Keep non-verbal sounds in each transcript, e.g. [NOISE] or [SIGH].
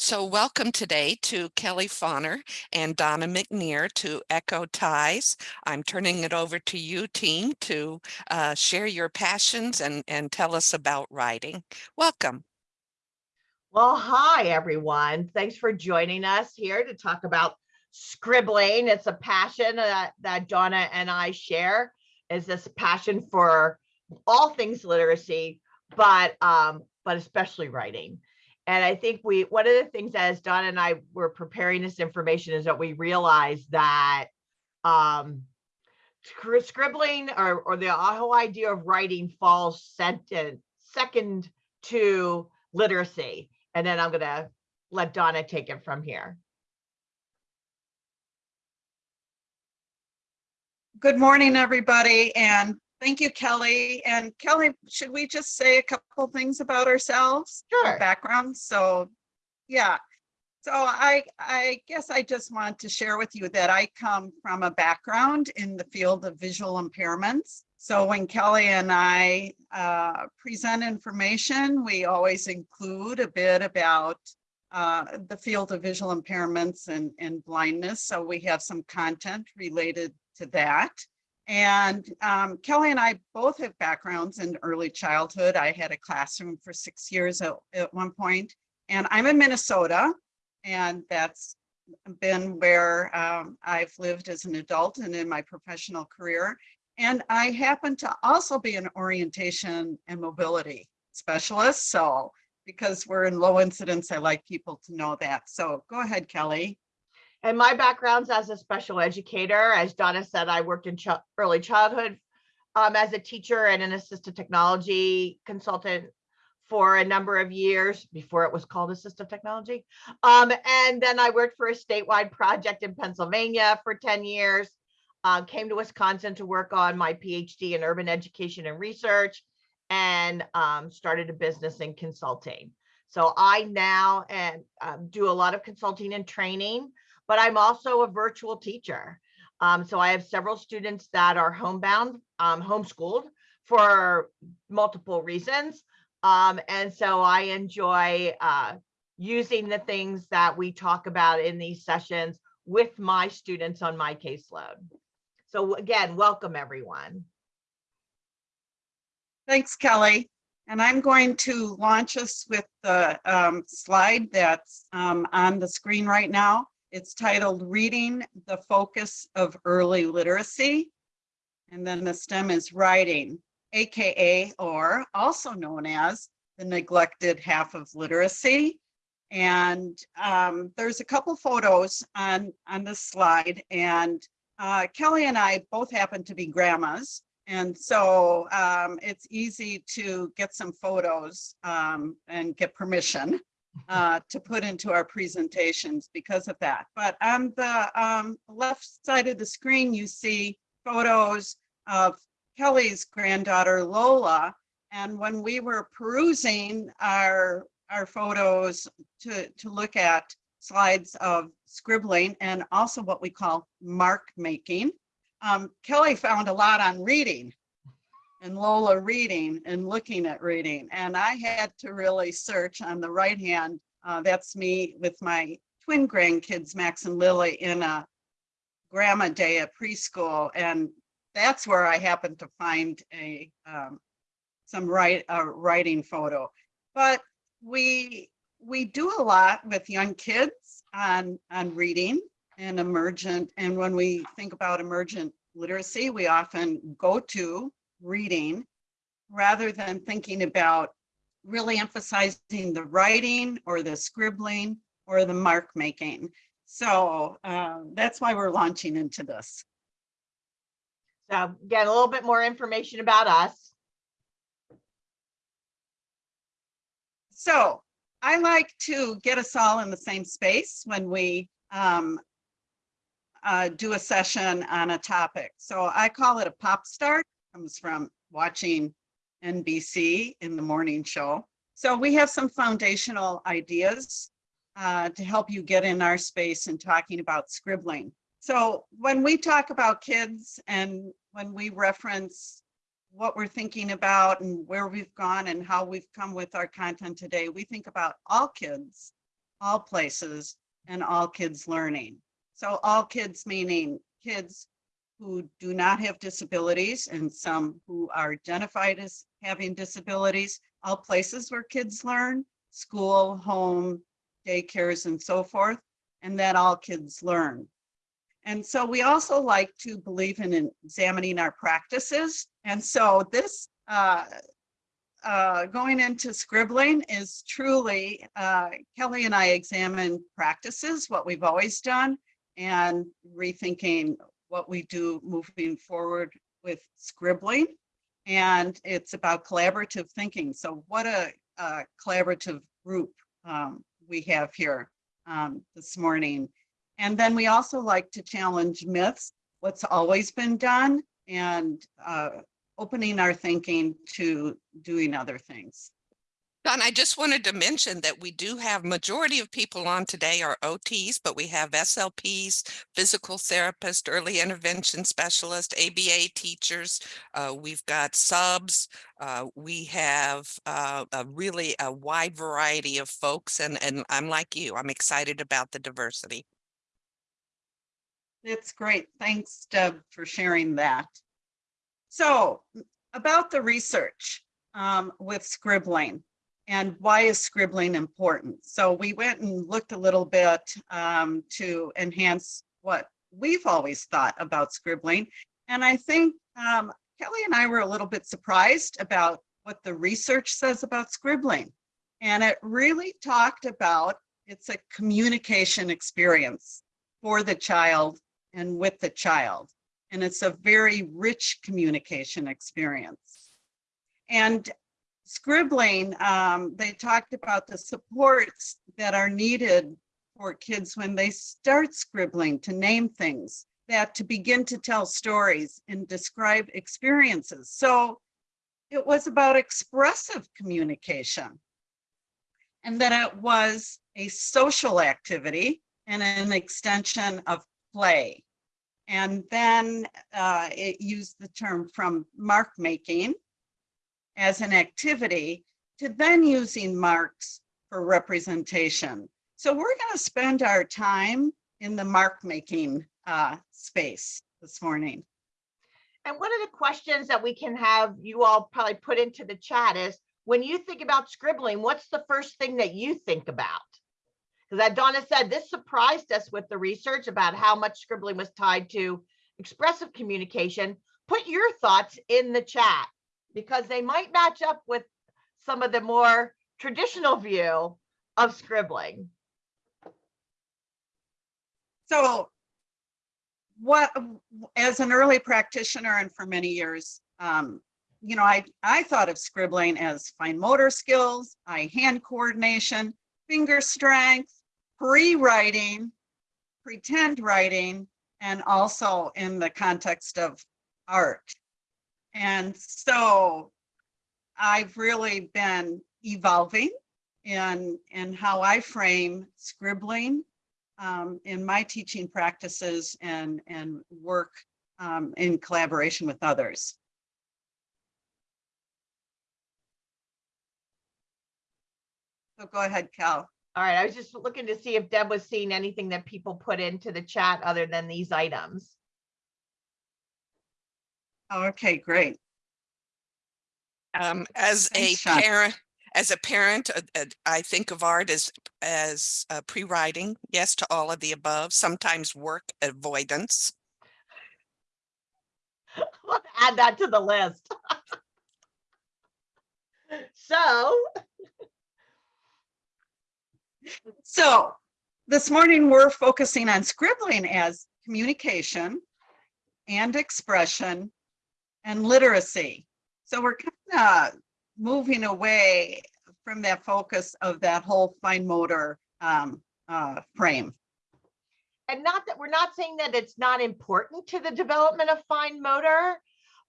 So welcome today to Kelly Fonner and Donna McNear to Echo Ties. I'm turning it over to you, team, to uh, share your passions and, and tell us about writing. Welcome. Well, hi, everyone. Thanks for joining us here to talk about scribbling. It's a passion that, that Donna and I share is this passion for all things literacy, but um, but especially writing. And I think we, one of the things as Don and I were preparing this information is that we realized that um, scribbling or, or the whole idea of writing falls second, second to literacy. And then I'm gonna let Donna take it from here. Good morning, everybody, and Thank you, Kelly. And Kelly, should we just say a couple things about ourselves? Sure. Our background. So, yeah. So I, I guess I just want to share with you that I come from a background in the field of visual impairments. So when Kelly and I uh, present information, we always include a bit about uh, the field of visual impairments and, and blindness. So we have some content related to that. And um, Kelly and I both have backgrounds in early childhood. I had a classroom for six years at, at one point, and I'm in Minnesota, and that's been where um, I've lived as an adult and in my professional career. And I happen to also be an orientation and mobility specialist. So because we're in low incidence, I like people to know that. So go ahead, Kelly. And my background's as a special educator. As Donna said, I worked in ch early childhood um, as a teacher and an assistive technology consultant for a number of years before it was called assistive technology. Um, and then I worked for a statewide project in Pennsylvania for 10 years, uh, came to Wisconsin to work on my PhD in urban education and research and um, started a business in consulting. So I now and um, do a lot of consulting and training but I'm also a virtual teacher. Um, so I have several students that are homebound, um, homeschooled for multiple reasons. Um, and so I enjoy uh, using the things that we talk about in these sessions with my students on my caseload. So again, welcome everyone. Thanks, Kelly. And I'm going to launch us with the um, slide that's um, on the screen right now. It's titled Reading the Focus of Early Literacy. And then the STEM is writing, AKA, or also known as the neglected half of literacy. And um, there's a couple photos on, on this slide. And uh, Kelly and I both happen to be grandmas. And so um, it's easy to get some photos um, and get permission uh, to put into our presentations because of that. But on the um, left side of the screen, you see photos of Kelly's granddaughter, Lola. And when we were perusing our, our photos to, to look at slides of scribbling and also what we call mark making, um, Kelly found a lot on reading and Lola reading and looking at reading. And I had to really search on the right hand. Uh, that's me with my twin grandkids, Max and Lily, in a grandma day at preschool. And that's where I happened to find a um, some write, a writing photo. But we we do a lot with young kids on, on reading and emergent. And when we think about emergent literacy, we often go to reading rather than thinking about really emphasizing the writing or the scribbling or the mark making. So uh, that's why we're launching into this. So get a little bit more information about us. So I like to get us all in the same space when we um, uh, do a session on a topic. So I call it a pop start comes from watching NBC in the morning show. So we have some foundational ideas uh, to help you get in our space and talking about scribbling. So when we talk about kids and when we reference what we're thinking about and where we've gone and how we've come with our content today, we think about all kids all places, and all kids learning. So all kids meaning kids who do not have disabilities and some who are identified as having disabilities, all places where kids learn, school, home, daycares, and so forth, and that all kids learn. And so we also like to believe in examining our practices. And so this uh, uh, going into scribbling is truly, uh, Kelly and I examine practices, what we've always done, and rethinking what we do moving forward with scribbling. And it's about collaborative thinking. So what a, a collaborative group um, we have here um, this morning. And then we also like to challenge myths, what's always been done, and uh, opening our thinking to doing other things. Don, I just wanted to mention that we do have majority of people on today are OTs, but we have SLPs, physical therapists, early intervention specialists, ABA teachers. Uh, we've got subs. Uh, we have uh, a really a wide variety of folks, and and I'm like you. I'm excited about the diversity. That's great. Thanks, Deb, for sharing that. So about the research um, with scribbling and why is scribbling important? So we went and looked a little bit um, to enhance what we've always thought about scribbling. And I think um, Kelly and I were a little bit surprised about what the research says about scribbling. And it really talked about it's a communication experience for the child and with the child. And it's a very rich communication experience. And scribbling, um, they talked about the supports that are needed for kids when they start scribbling to name things, that to begin to tell stories and describe experiences. So it was about expressive communication. And that it was a social activity and an extension of play. And then uh, it used the term from mark making as an activity to then using marks for representation. So we're going to spend our time in the mark making uh, space this morning. And one of the questions that we can have you all probably put into the chat is, when you think about scribbling, what's the first thing that you think about? Because as Donna said, this surprised us with the research about how much scribbling was tied to expressive communication. Put your thoughts in the chat because they might match up with some of the more traditional view of scribbling. So what, as an early practitioner and for many years, um, you know, I, I thought of scribbling as fine motor skills, eye hand coordination, finger strength, pre-writing, pretend writing, and also in the context of art. And so I've really been evolving in, in how I frame scribbling um, in my teaching practices and, and work um, in collaboration with others. So go ahead, Cal. All right, I was just looking to see if Deb was seeing anything that people put into the chat other than these items. Okay, great. Um, as a Thanks, Sean. parent, as a parent, uh, uh, I think of art as as uh, pre-writing. Yes to all of the above. Sometimes work avoidance. [LAUGHS] Add that to the list. [LAUGHS] So, So this morning, we're focusing on scribbling as communication and expression and literacy. So we're kind of moving away from that focus of that whole fine motor um, uh, frame. and not that, we're not saying that it's not important to the development of fine motor,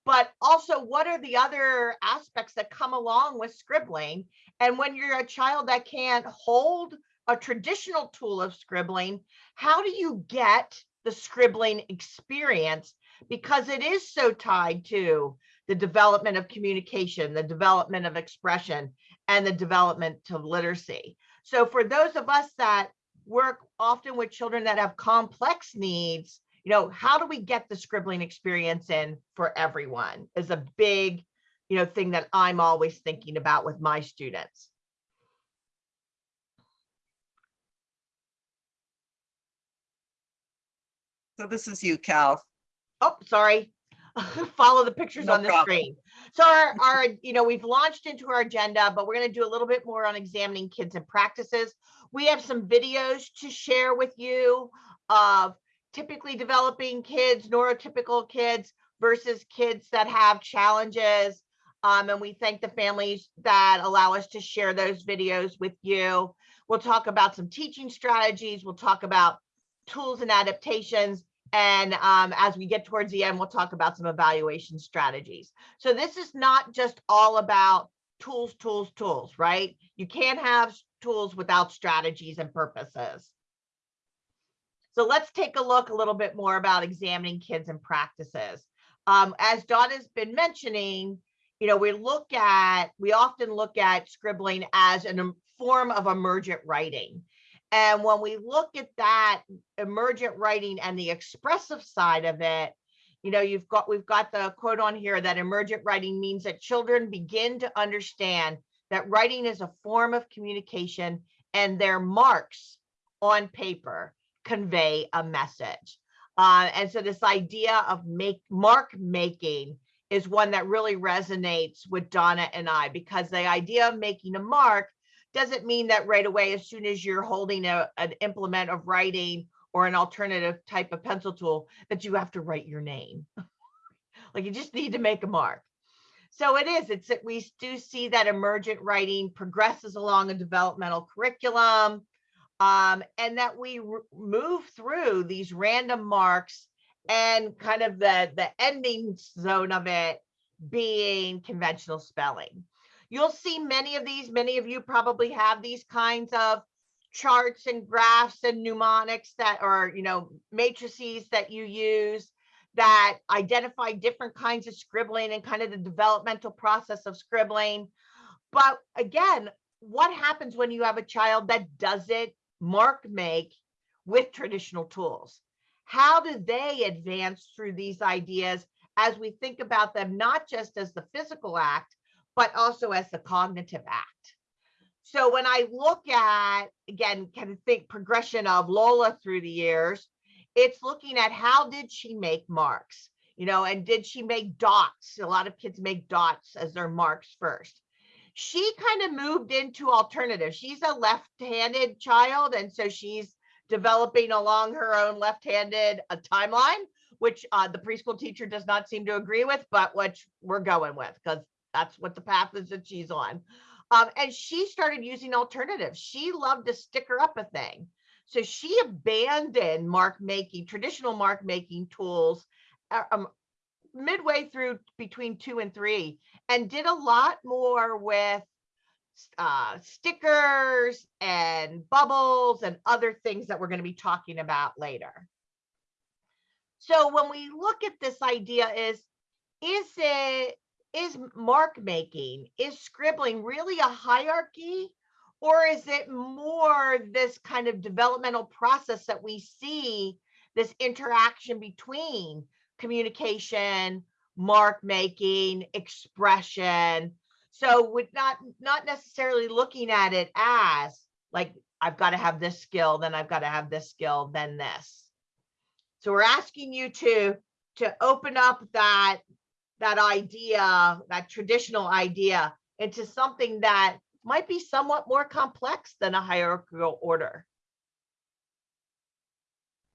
but also what are the other aspects that come along with scribbling? And when you're a child that can't hold a traditional tool of scribbling, how do you get the scribbling experience? Because it is so tied to the development of communication, the development of expression. and the development of literacy. So for those of us that work often with children that have complex needs, you know, how do we get the scribbling experience in for everyone is a big, you know, thing that I'm always thinking about with my students. So this is you, Cal. Oh, sorry. [LAUGHS] Follow the pictures No on the problem. screen. So our, our, you know, we've launched into our agenda, but we're going to do a little bit more on examining kids and practices. We have some videos to share with you of typically developing kids, neurotypical kids versus kids that have challenges. Um, and we thank the families that allow us to share those videos with you. We'll talk about some teaching strategies. We'll talk about tools and adaptations. And um, as we get towards the end, we'll talk about some evaluation strategies. So this is not just all about tools, tools, tools, right? You can't have tools without strategies and purposes. So let's take a look a little bit more about examining kids and practices. Um, as Dawn has been mentioning, you know, we look at, we often look at scribbling as a form of emergent writing. And when we look at that emergent writing and the expressive side of it, you know, you've got, we've got the quote on here that emergent writing means that children begin to understand that writing is a form of communication and their marks on paper convey a message. Uh, and so this idea of make mark making is one that really resonates with Donna and I because the idea of making a mark doesn't mean that right away, as soon as you're holding a, an implement of writing or an alternative type of pencil tool, that you have to write your name. [LAUGHS] like you just need to make a mark. So it is, it's that we do see that emergent writing progresses along a developmental curriculum um, and that we move through these random marks and kind of the, the ending zone of it being conventional spelling. You'll see many of these, many of you probably have these kinds of charts and graphs and mnemonics that are, you know, matrices that you use that identify different kinds of scribbling and kind of the developmental process of scribbling. But again, what happens when you have a child that doesn't mark make with traditional tools? How do they advance through these ideas as we think about them, not just as the physical act, but also as the cognitive act? So when I look at, again, kind of think progression of Lola through the years, it's looking at how did she make marks, you know, and did she make dots? A lot of kids make dots as their marks first. She kind of moved into alternative. She's a left-handed child, and so she's developing along her own left-handed uh, timeline, which uh, the preschool teacher does not seem to agree with, but which we're going with because that's what the path is that she's on. Um, and she started using alternatives. She loved to sticker up a thing. So she abandoned mark making, traditional mark making tools uh, um, midway through between two and three and did a lot more with uh, stickers and bubbles and other things that we're going to be talking about later. So when we look at this idea is, is it, is mark making, is scribbling really a hierarchy or is it more this kind of developmental process that we see this interaction between communication, mark making, expression. So with not not necessarily looking at it as like I've got to have this skill, then I've got to have this skill, then this. So we're asking you to to open up that that idea, that traditional idea into something that might be somewhat more complex than a hierarchical order.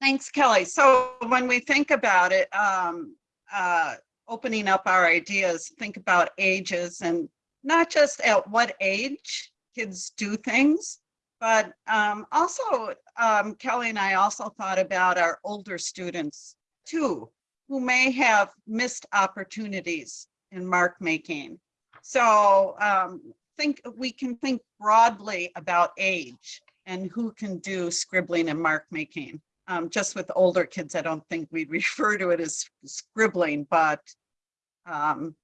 Thanks, Kelly. So when we think about it, um, uh, opening up our ideas, think about ages and not just at what age kids do things, but um, also um, Kelly and I also thought about our older students too, who may have missed opportunities in mark making. So um, think we can think broadly about age and who can do scribbling and mark making. Um, just with older kids, I don't think we'd [LAUGHS] refer to it as scribbling, but um,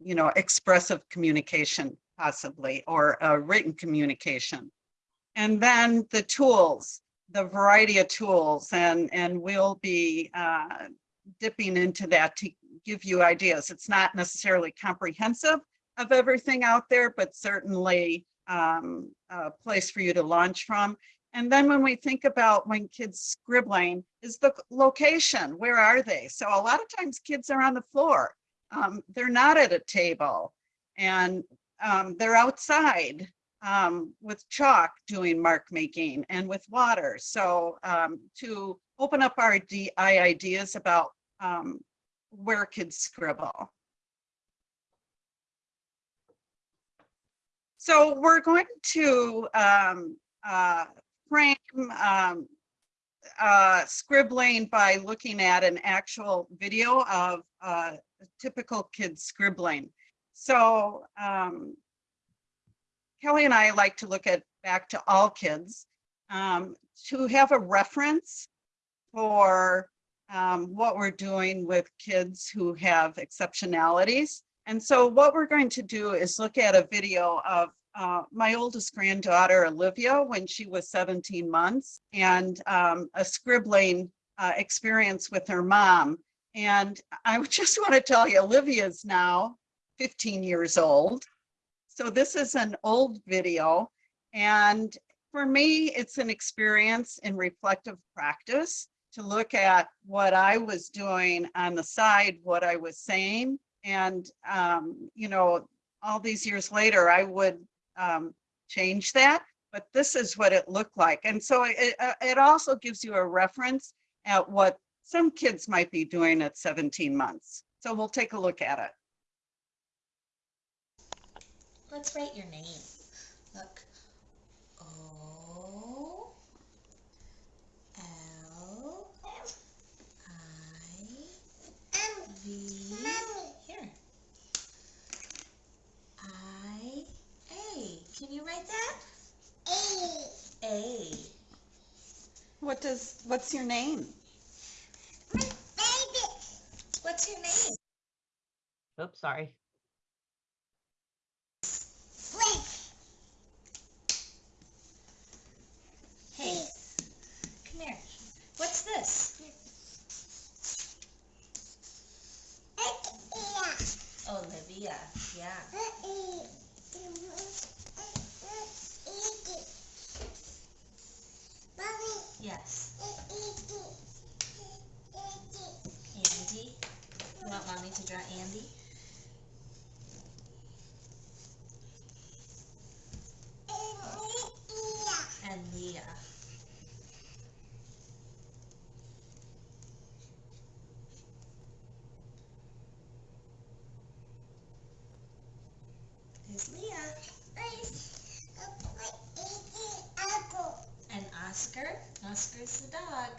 you know, expressive communication possibly, or written communication. And then the tools, the variety of tools, and, and we'll be uh, dipping into that to give you ideas. It's not necessarily comprehensive of everything out there, but certainly um, a place for you to launch from. And then when we think about when kids scribbling is the location, where are they? So a lot of times kids are on the floor. Um, they're not at a table and um, they're outside um, with chalk doing mark making and with water. So um, to open up our DI ideas about um, where kids scribble. So we're going to um, uh, frame um, uh, scribbling by looking at an actual video of uh, typical kid scribbling. So um, Kelly and I like to look at back to all kids um, to have a reference for um, what we're doing with kids who have exceptionalities. And so what we're going to do is look at a video of uh, my oldest granddaughter, Olivia, when she was 17 months, and um, a scribbling uh, experience with her mom. And I [LAUGHS] just want to tell you, Olivia is now 15 years old. So this is an old video. And for me, it's an experience in reflective practice to look at what I was doing on the side, what I was saying. And, um, you know, all these years later, I would um, change that, but this is what it looked like. And so it, uh, it also gives you a reference at what some kids might be doing at 17 months. So we'll take a look at it. Let's write your name. Look. V. Here. I A. Can you write that? A. A. What does, what's your name? My baby. What's your name? Oops, sorry. Hey. Come here. What's this? Olivia. Yeah. Yes. Andy. You want mommy to draw Andy? And Leah. There's Leah. And Oscar. Oscar's the dog.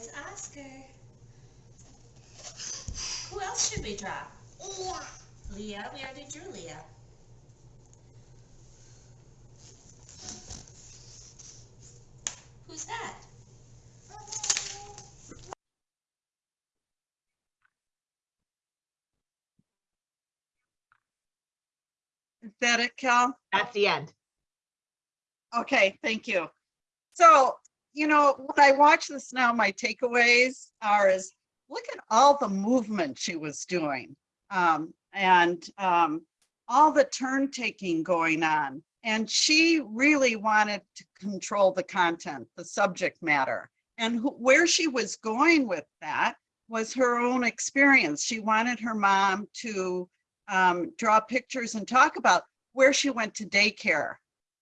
There's Oscar. Who else should we draw? Leah. We already drew Leah. Who's that? Is that it, Cal? That's the end. Okay, thank you. So, you know, when I watch this now, my takeaways are is look at all the movement she was doing. Um, and um, all the turn taking going on. And she really wanted to control the content, the subject matter. And where she was going with that was her own experience. She wanted her mom to um, draw pictures and talk about where she went to daycare.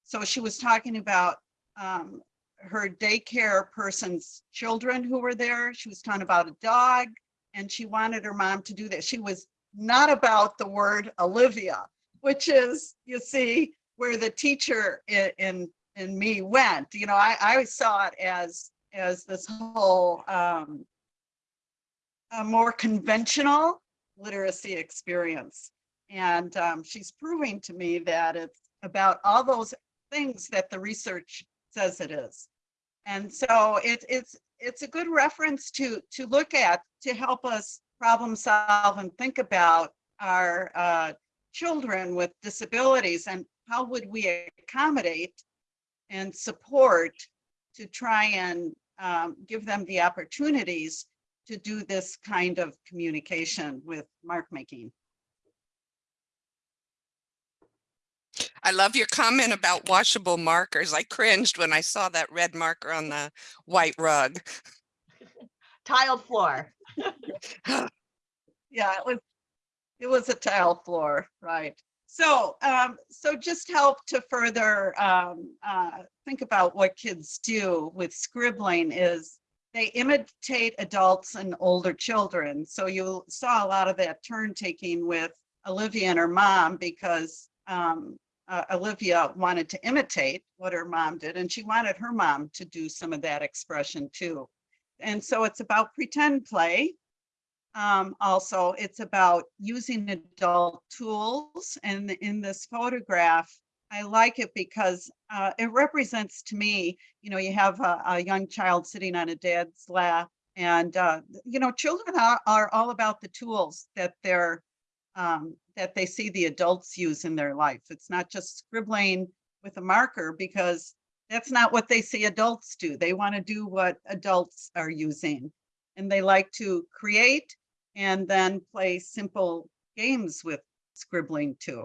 So she was talking about um, her daycare person's children who were there. She was talking about a dog and she wanted her mom to do that. She was not about the word Olivia, which is, you see, where the teacher in, in, in me went. You know, I, I saw it as, as this whole um, a more conventional literacy experience. And um, she's proving to me that it's about all those things that the research says it is. And so it, it's it's a good reference to, to look at, to help us problem solve and think about our uh, children with disabilities and how would we accommodate and support to try and um, give them the opportunities to do this kind of communication with mark making. I love your comment about washable markers. I cringed when I saw that red marker on the white rug. [LAUGHS] Tiled floor. [LAUGHS] Yeah, it was, it was a tile floor, right? So, um, so just help to further, um, uh, think about what kids do with scribbling is they imitate adults and older children. So you saw a lot of that turn taking with Olivia and her mom because, um, uh, Olivia wanted to imitate what her mom did and she wanted her mom to do some of that expression too. And so it's about pretend play. Um, also, it's about using adult tools and in this photograph, I like it because uh, it represents to me, you know, you have a, a young child sitting on a dad's lap and, uh, you know, children are, are all about the tools that they're, um, that they see the adults use in their life. It's not just scribbling with a marker because that's not what they see adults do. They want to do what adults are using. And they like to create and then play simple games with scribbling too.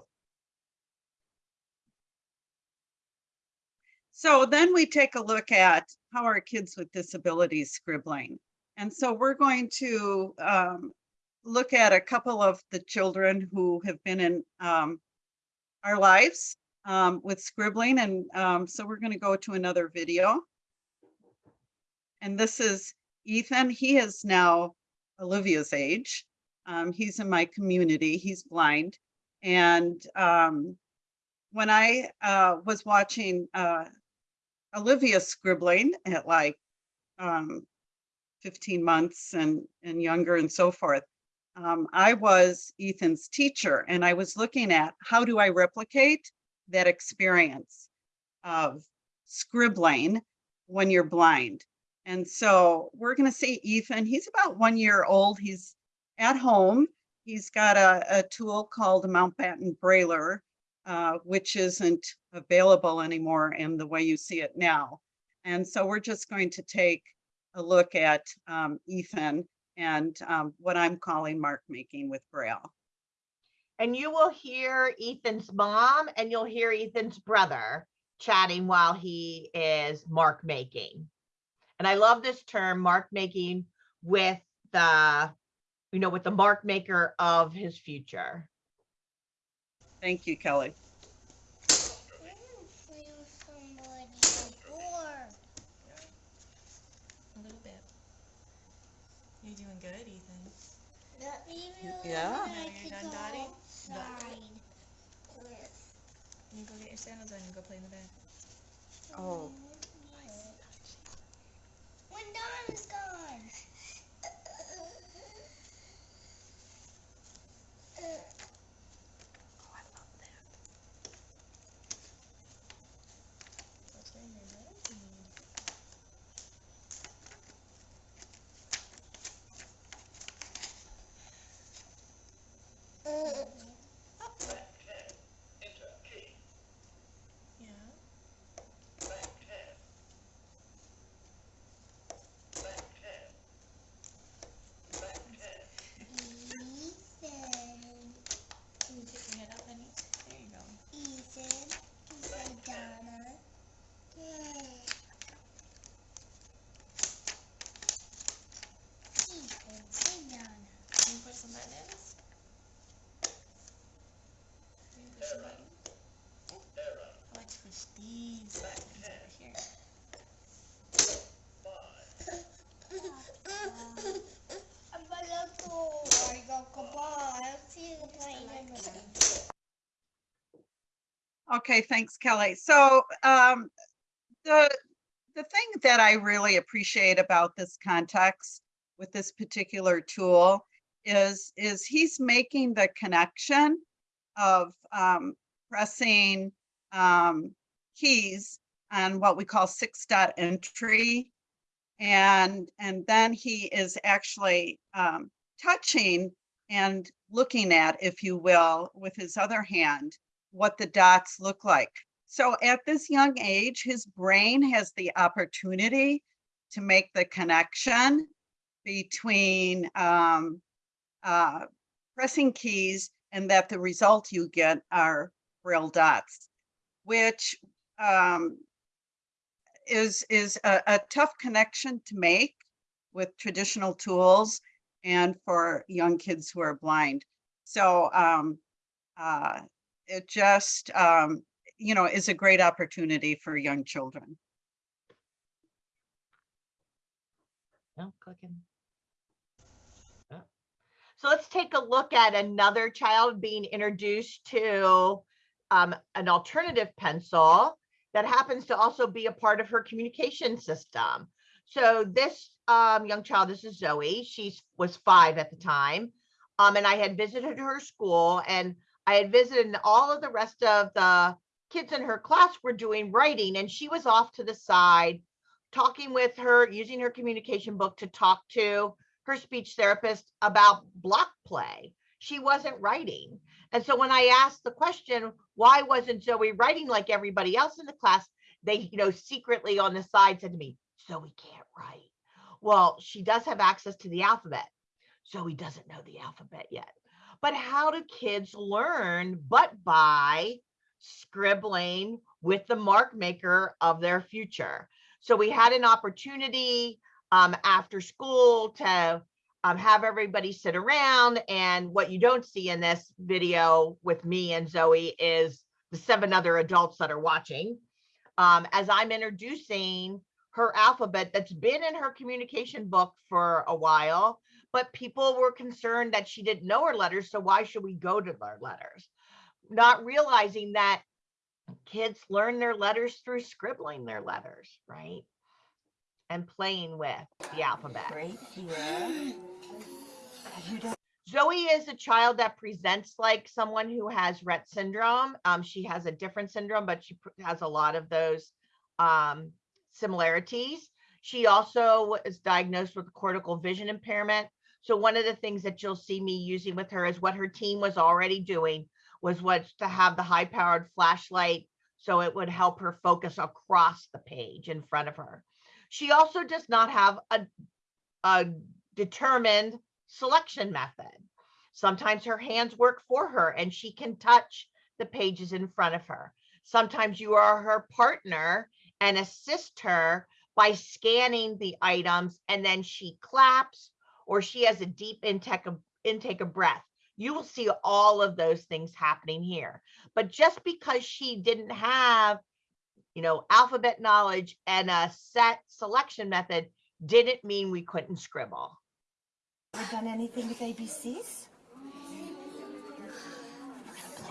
So then we take a look at how are kids with disabilities scribbling. And so we're going to um, look at a couple of the children who have been in um, our lives um, with scribbling. And um, so we're going to go to another video. And this is Ethan. He is now Olivia's age. Um, he's in my community. He's blind. And um, when I uh, was watching uh, Olivia scribbling at like um, 15 months and, and younger and so forth, um, I was Ethan's teacher and I was looking at how do I replicate that experience of scribbling when you're blind. And so we're going to see Ethan. He's about one year old. He's at home. He's got a, a tool called Mountbatten Brailler, uh, which isn't available anymore in the way you see it now. And so we're just going to take a look at um, Ethan and um, what I'm calling mark making with Braille. And you will hear Ethan's mom and you'll hear Ethan's brother chatting while he is mark making. And I love this term, mark making with the, you know, with the mark maker of his future. Thank you, Kelly. I didn't feel somebody before. A little bit. You're doing good, Ethan. Let me Yeah. I You're done, go Dottie? outside with You go get your sandals on and go play in the bed. Oh. When Dawn is gone. That's where you're ready. Yeah. Ethan. Can you get your head up, honey? There you go. Ethan. Say Donna. Yay. Ethan. Say Donna. Can you push some buttons? Can you push some buttons? I like to push these buttons over here. Okay, thanks, Kelly. So um, the the thing that I really appreciate about this context with this particular tool is is he's making the connection of um, pressing um, keys on what we call six dot entry And, and then he is actually um, touching and looking at, if you will, with his other hand, what the dots look like. So at this young age, his brain has the opportunity to make the connection between um, uh, pressing keys and that the result you get are braille dots, which um, is is a, a tough connection to make with traditional tools and for young kids who are blind. So um, uh, it just um, you know is a great opportunity for young children. No, clicking. So let's take a look at another child being introduced to um, an alternative pencil that happens to also be a part of her communication system. So this um, young child, this is Zoe. She was five at the time. Um, and I had visited her school and I had visited and all of the rest of the kids in her class were doing writing and she was off to the side talking with her, using her communication book to talk to her speech therapist about block play. She wasn't writing. And so when I asked the question, why wasn't Zoe writing like everybody else in the class? They, you know, secretly on the side said to me, Zoe can't write. Well, she does have access to the alphabet. Zoe doesn't know the alphabet yet. But how do kids learn but by scribbling with the mark maker of their future? So we had an opportunity um, after school to um, have everybody sit around. And what you don't see in this video with me and Zoe is the seven other adults that are watching. Um, as I'm introducing her alphabet that's been in her communication book for a while, but people were concerned that she didn't know her letters. So why should we go to their letters? Not realizing that kids learn their letters through scribbling their letters, right? And playing with the alphabet. Right here. Zoe is a child that presents like someone who has Rett syndrome. Um, she has a different syndrome, but she has a lot of those um, similarities. She also was diagnosed with cortical vision impairment. So one of the things that you'll see me using with her is what her team was already doing was what to have the high powered flashlight so it would help her focus across the page in front of her. She also does not have a, a determined selection method. Sometimes her hands work for her and she can touch the pages in front of her. Sometimes you are her partner and assist her by scanning the items and then she claps or she has a deep intake of, intake of breath. You will see all of those things happening here. But just because she didn't have, you know, alphabet knowledge and a set selection method didn't mean we couldn't scribble. ever done anything with ABCs?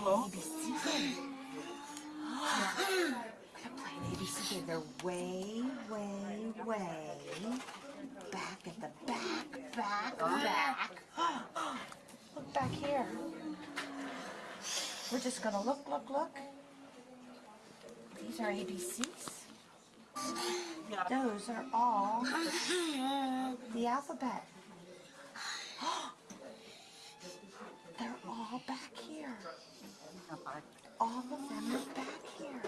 We're gonna play ABC. We're gonna play an ABC game. They're way, way, way back at the back, back, back. Look back here. We're just gonna look, look, look. These are ABCs. Those are all the alphabet. [GASPS] They're all back here. All of them are back here.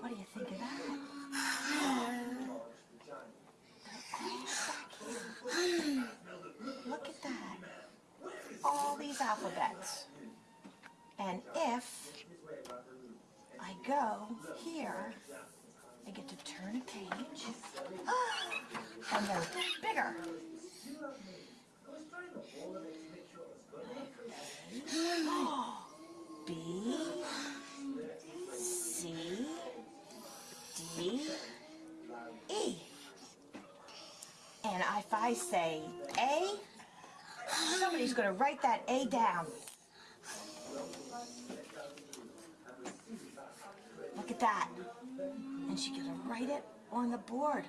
What do you think of that? [SIGHS] Look at that. All these alphabets. And if I go here, I get to turn a page. [GASPS] And they're bigger. And if I say A, somebody's going to write that A down. Look at that. And she's going to write it on the board.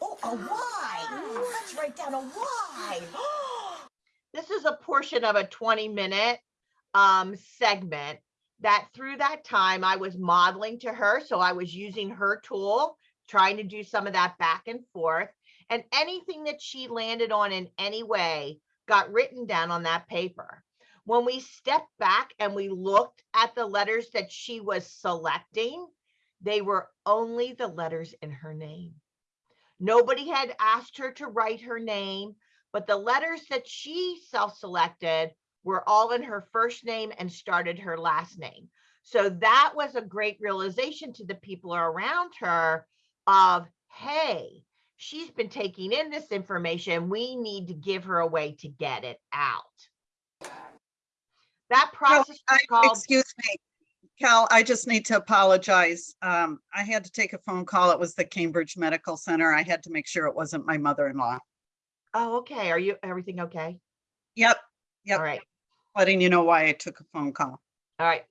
Oh, a Y. Let's write down a Y. [GASPS] This is a portion of a 20 minute um, segment that through that time, I was modeling to her. So I was using her tool, trying to do some of that back and forth. And anything that she landed on in any way got written down on that paper. When we stepped back and we looked at the letters that she was selecting, they were only the letters in her name. Nobody had asked her to write her name, but the letters that she self-selected were all in her first name and started her last name. So that was a great realization to the people around her of, hey, she's been taking in this information. We need to give her a way to get it out. That process is I- called, Excuse me, Cal, I just need to apologize. Um, I had to take a phone call. It was the Cambridge Medical Center. I had to make sure it wasn't my mother-in-law. oh, okay. Are you, everything okay? Yep, Yep. All right. letting you know why I took a phone call. All right.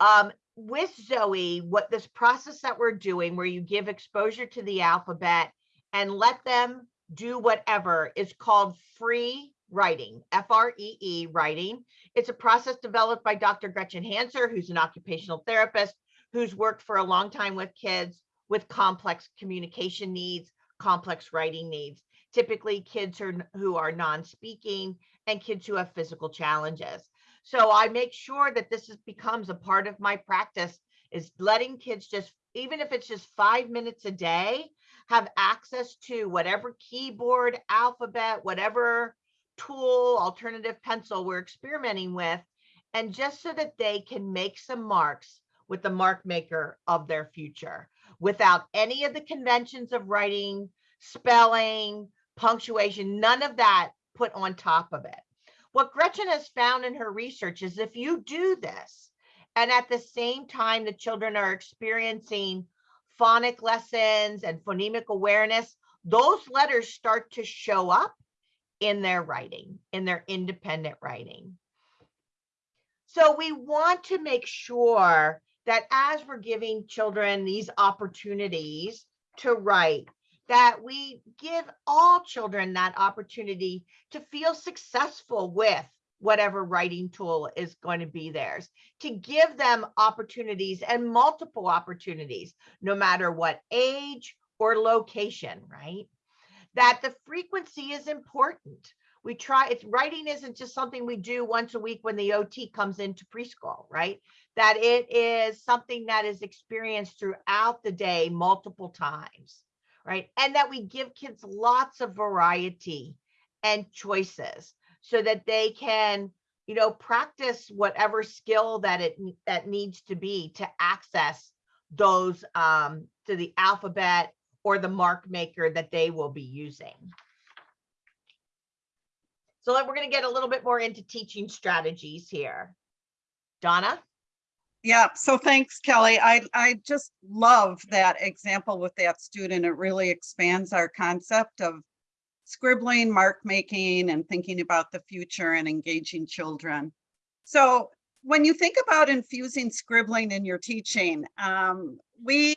Um, with Zoe, what this process that we're doing where you give exposure to the alphabet and let them do whatever is called free writing, F-R-E-E writing. It's a process developed by Dr. Gretchen Hanser, who's an occupational therapist, who's worked for a long time with kids with complex communication needs, complex writing needs. Typically kids who are, who are non-speaking and kids who have physical challenges. So I make sure that this is, becomes a part of my practice is letting kids just, even if it's just five minutes a day, have access to whatever keyboard, alphabet, whatever tool, alternative pencil we're experimenting with. And just so that they can make some marks with the mark maker of their future without any of the conventions of writing, spelling, punctuation, none of that put on top of it. What Gretchen has found in her research is if you do this, and at the same time the children are experiencing phonic lessons and phonemic awareness, those letters start to show up in their writing, in their independent writing. So we want to make sure that as we're giving children these opportunities to write, that we give all children that opportunity to feel successful with whatever writing tool is going to be theirs, to give them opportunities and multiple opportunities, no matter what age or location, right? That the frequency is important. We try, it's writing isn't just something we do once a week when the OT comes into preschool, right? That it is something that is experienced throughout the day multiple times right? And that we give kids lots of variety and choices so that they can, you know, practice whatever skill that it that needs to be to access those um to the alphabet or the mark maker that they will be using. So we're going to get a little bit more into teaching strategies here. Donna? Yeah, so thanks, Kelly. I, I just love that example with that student. It really expands our concept of scribbling, mark making, and thinking about the future and engaging children. So when you think about infusing scribbling in your teaching, um, we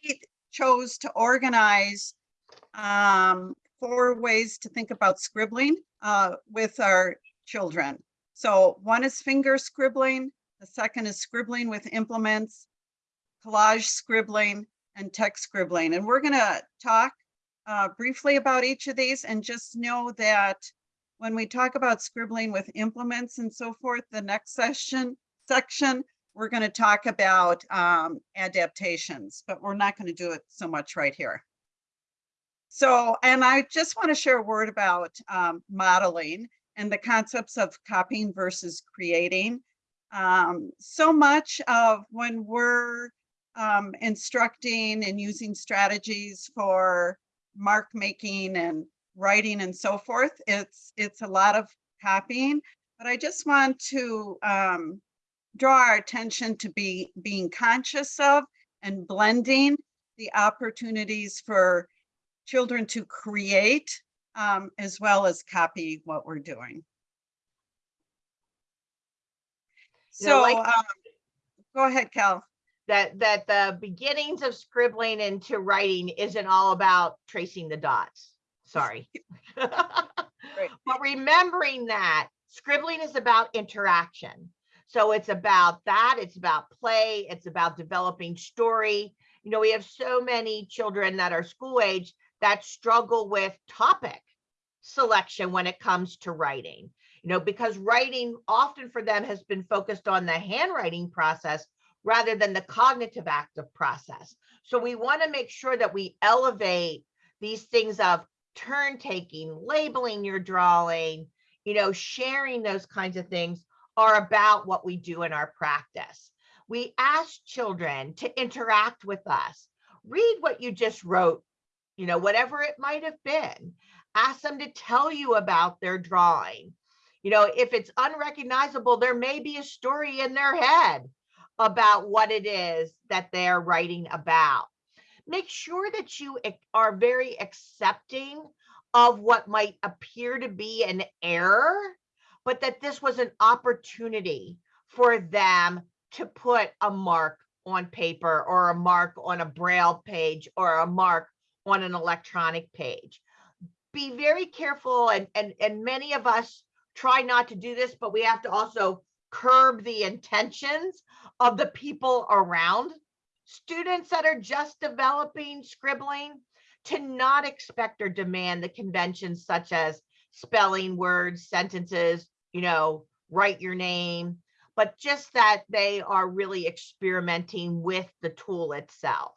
chose to organize um, four ways to think about scribbling uh, with our children. So one is finger scribbling, the second is scribbling with implements, collage scribbling, and text scribbling. And we're going to talk uh, briefly about each of these and just know that when we talk about scribbling with implements and so forth, the next session section, we're going to talk about um, adaptations, but we're not going to do it so much right here. So, and I just want to share a word about um, modeling and the concepts of copying versus creating. Um, so much of when we're um, instructing and using strategies for mark making and writing and so forth, it's it's a lot of copying. But I just want to um, draw our attention to be being conscious of and blending the opportunities for children to create um, as well as copy what we're doing. You know, So, like- um, go ahead, Cal. that that the beginnings of scribbling into writing isn't all about tracing the dots. Sorry. [LAUGHS] But remembering that scribbling is about interaction. So it's about that, it's about play, it's about developing story. You know, we have so many children that are school age that struggle with topic selection when it comes to writing. You know, because writing often for them has been focused on the handwriting process rather than the cognitive active process. So we want to make sure that we elevate these things of turn taking, labeling your drawing, you know, sharing those kinds of things are about what we do in our practice. We ask children to interact with us. Read what you just wrote, you know, whatever it might have been. Ask them to tell you about their drawing. You know, if it's unrecognizable, there may be a story in their head about what it is that they're writing about. Make sure that you are very accepting of what might appear to be an error, but that this was an opportunity for them to put a mark on paper or a mark on a braille page or a mark on an electronic page. Be very careful and, and, and many of us try not to do this, but we have to also curb the intentions of the people around students that are just developing scribbling to not expect or demand the conventions such as spelling words, sentences, you know, write your name, but just that they are really experimenting with the tool itself.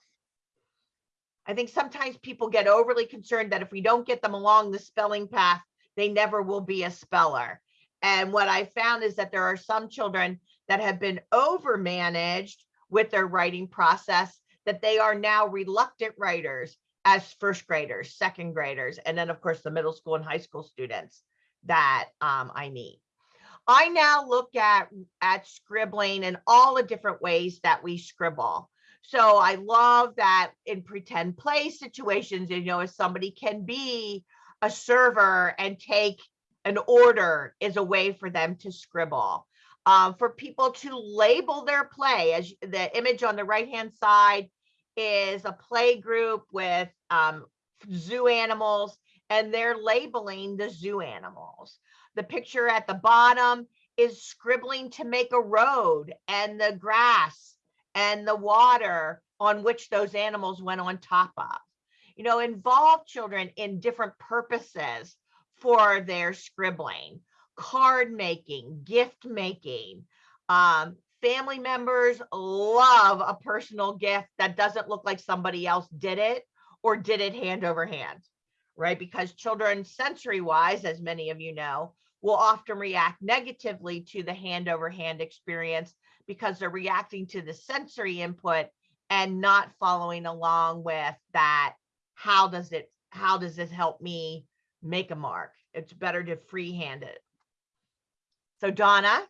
I think sometimes people get overly concerned that if we don't get them along the spelling path, they never will be a speller. And what I found is that there are some children that have been over managed with their writing process that they are now reluctant writers as first graders, second graders, and then of course the middle school and high school students that um, I meet. I now look at at scribbling and all the different ways that we scribble. So I love that in pretend play situations, you know, if somebody can be a server and take an order is a way for them to scribble. Um, for people to label their play, as the image on the right hand side is a play group with um, zoo animals, and they're labeling the zoo animals. The picture at the bottom is scribbling to make a road and the grass and the water on which those animals went on top of. You know, involve children in different purposes for their scribbling, card making, gift making. Um, family members love a personal gift that doesn't look like somebody else did it or did it hand over hand, right? Because children, sensory wise, as many of you know, will often react negatively to the hand over hand experience because they're reacting to the sensory input and not following along with that. How does it, how does this help me make a mark? It's better to freehand it. So Donna,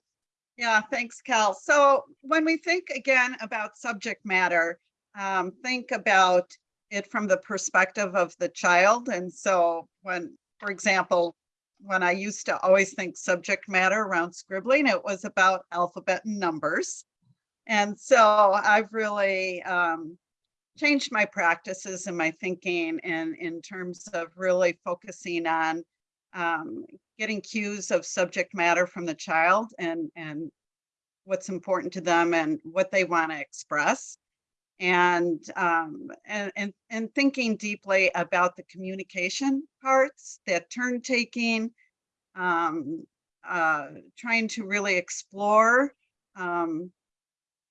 Yeah, thanks, Cal. So when we think again about subject matter, um, think about it from the perspective of the child. And so when, for example, when I used to always think subject matter around scribbling, it was about alphabet and numbers. And so I've really um, changed my practices and my thinking and in terms of really focusing on um, getting cues of subject matter from the child and and what's important to them and what they want to express. And um and, and and thinking deeply about the communication parts that turn taking um uh trying to really explore um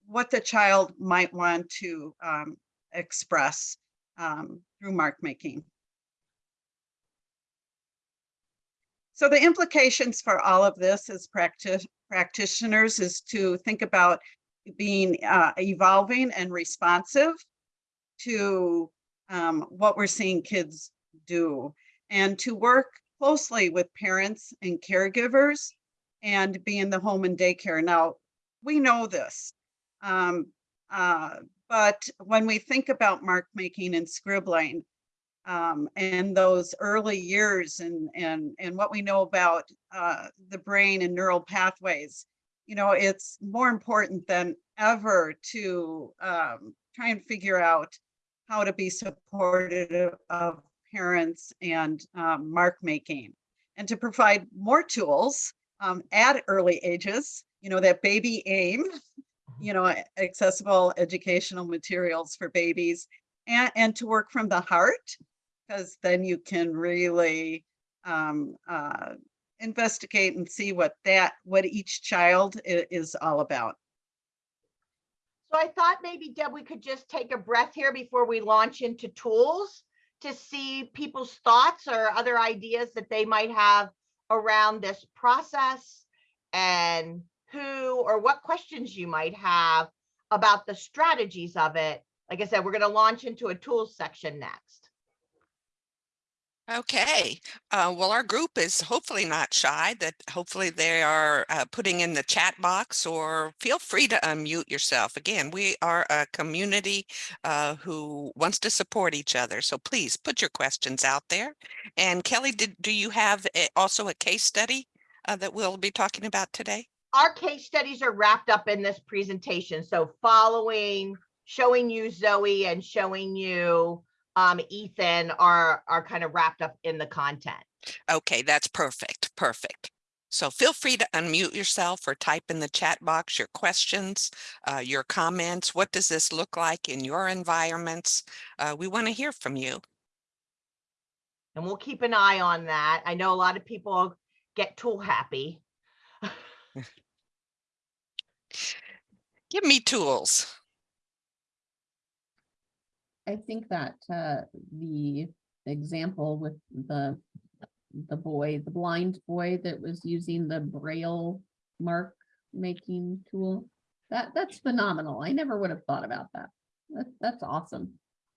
what the child might want to um express um through mark making So the implications for all of this as practice practitioners is to think about being uh, evolving and responsive to um, what we're seeing kids do and to work closely with parents and caregivers and be in the home and daycare. Now, we know this, um, uh, but when we think about mark making and scribbling, um, and those early years and and and what we know about uh, the brain and neural pathways, you know, it's more important than ever to um, try and figure out how to be supportive of parents and um, mark making, and to provide more tools um, at early ages you know, that baby aim, you know, accessible educational materials for babies and, and to work from the heart, because then you can really um, uh, investigate and see what that, what each child is all about. So I thought maybe Deb, we could just take a breath here before we launch into tools to see people's thoughts or other ideas that they might have around this process and who or what questions you might have about the strategies of it. Like I said, we're going to launch into a tools section next. Okay, uh, well, our group is hopefully not shy, that hopefully they are uh, putting in the chat box or feel free to unmute yourself. Again, we are a community uh, who wants to support each other. So please put your questions out there. And Kelly, did, do you have a- also a case study uh, that we'll be talking about today? Our case studies are wrapped up in this presentation. So following, showing you Zoe and showing you um, Ethan are, are kind of wrapped up in the content. Okay, that's perfect, perfect. So feel free to unmute yourself or type in the chat box your questions, uh, your comments. What does this look like in your environments? Uh, we want to hear from you. And we'll keep an eye on that. I know a lot of people get tool happy. [LAUGHS] Give me tools. I think that uh, the example with the, the boy, the blind boy that was using the braille mark making tool, that, that's phenomenal. I never would have thought about that. That, that's awesome.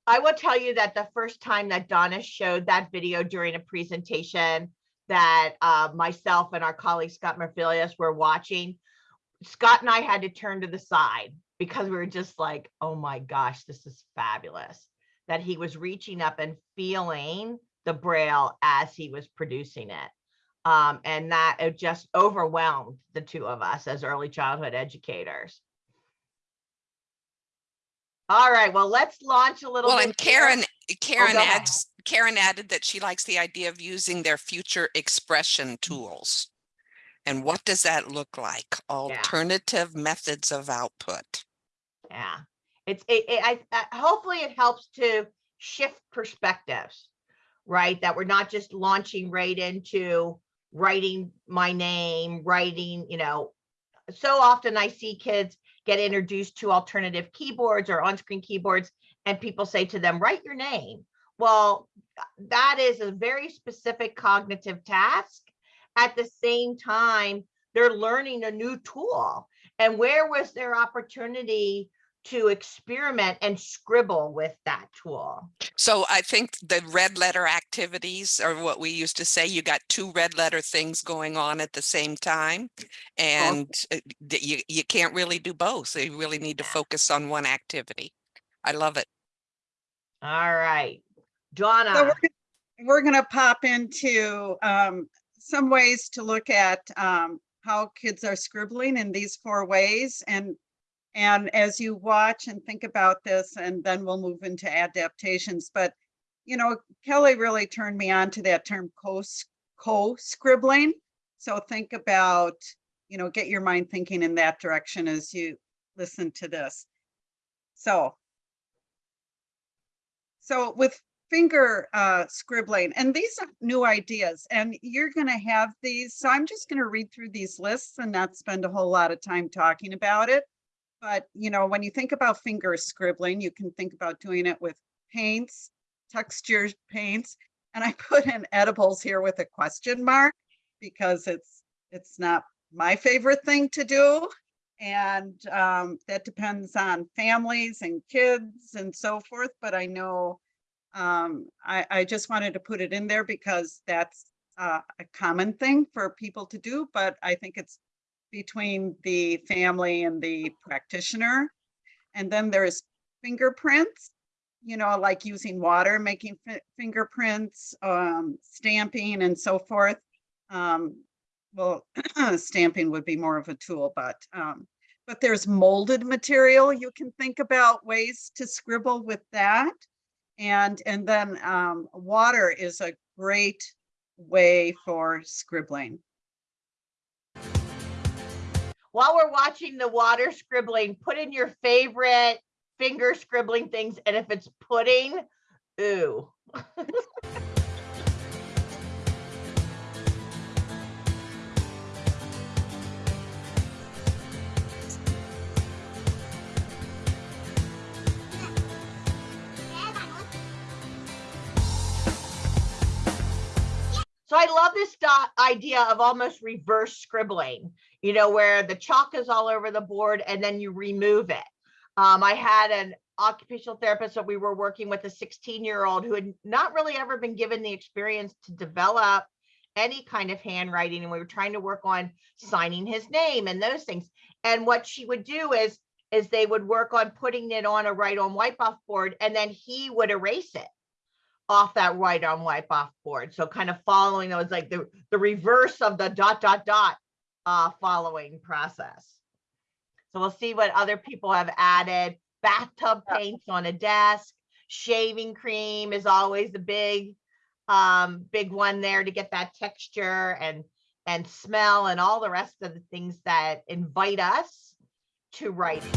I will tell you that the first time that Donna showed that video during a presentation that uh, myself and our colleague Scott Marfilius were watching, Scott and I had to turn to the side because we were just like, oh my gosh, this is fabulous. That he was reaching up and feeling the braille as he was producing it. Um, and that it just overwhelmed the two of us as early childhood educators. All right, well, let's launch a little Well, bit. and. Karen, Karen ahead. adds, Karen added that she likes the idea of using their future expression tools. And what does that look like? Alternative methods of output. Yeah, it's, it, it, I, I- hopefully it helps to shift perspectives, right? That we're not just launching right into writing my name, writing, you know, so often I see kids get introduced to alternative keyboards or on-screen keyboards and people say to them, write your name. Well, that is a very specific cognitive task. At the same time, they're learning a new tool. And where was their opportunity to experiment and scribble with that tool? So I think the red letter activities are what we used to say. You got two red letter things going on at the same time. And uh, th- you, you can't really do both. So You really need to focus on one activity. I love it. All right, So Donna, we're, gonna- we're gonna pop into um, some ways to look at um, how kids are scribbling in these four ways and and as you watch and think about this, and then we'll move into adaptations, but you know, Kelly really turned me on to that term co co-scribbling. So think about, you know, get your mind thinking in that direction as you listen to this. So so with finger uh, scribbling, and these are new ideas, and you're going to have these. So I'm just going to read through these lists and not spend a whole lot of time talking about it. But you know, when you think about finger scribbling, you can think about doing it with paints, texture paints, and I [LAUGHS] put in edibles here with a question mark because it's it's not my favorite thing to do. And um, that depends on families and kids and so forth. But I know um, I, I just wanted to put it in there because that's uh, a common thing for people to do. But I think it's between the family and the practitioner. And then there's fingerprints, you know, like using water, making fingerprints, um, stamping and so forth. Um, well, [CLEARS THROAT] stamping would be more of a tool, but, um, but there's molded material. You can think about ways to scribble with that. And, and then, um, water is a great way for scribbling. while we're watching the water scribbling, put in your favorite finger scribbling things. And if it's pudding, ooh. [LAUGHS] So I love this idea of almost reverse scribbling, you know, where the chalk is all over the board and then you remove it. Um, I had an occupational therapist that we were working with a 16 year old who had not really ever been given the experience to develop any kind of handwriting. And we were trying to work on signing his name and those things. And what she would do is, is they would work on putting it on a write on wipe off board and then he would erase it off that write on wipe off board. So kind of following, that was like the, the reverse of the dot, dot, dot uh, following process. So we'll see what other people have added. Bathtub paints on a desk, shaving cream is always the big, um, big one there to get that texture and, and smell and all the rest of the things that invite us to writing.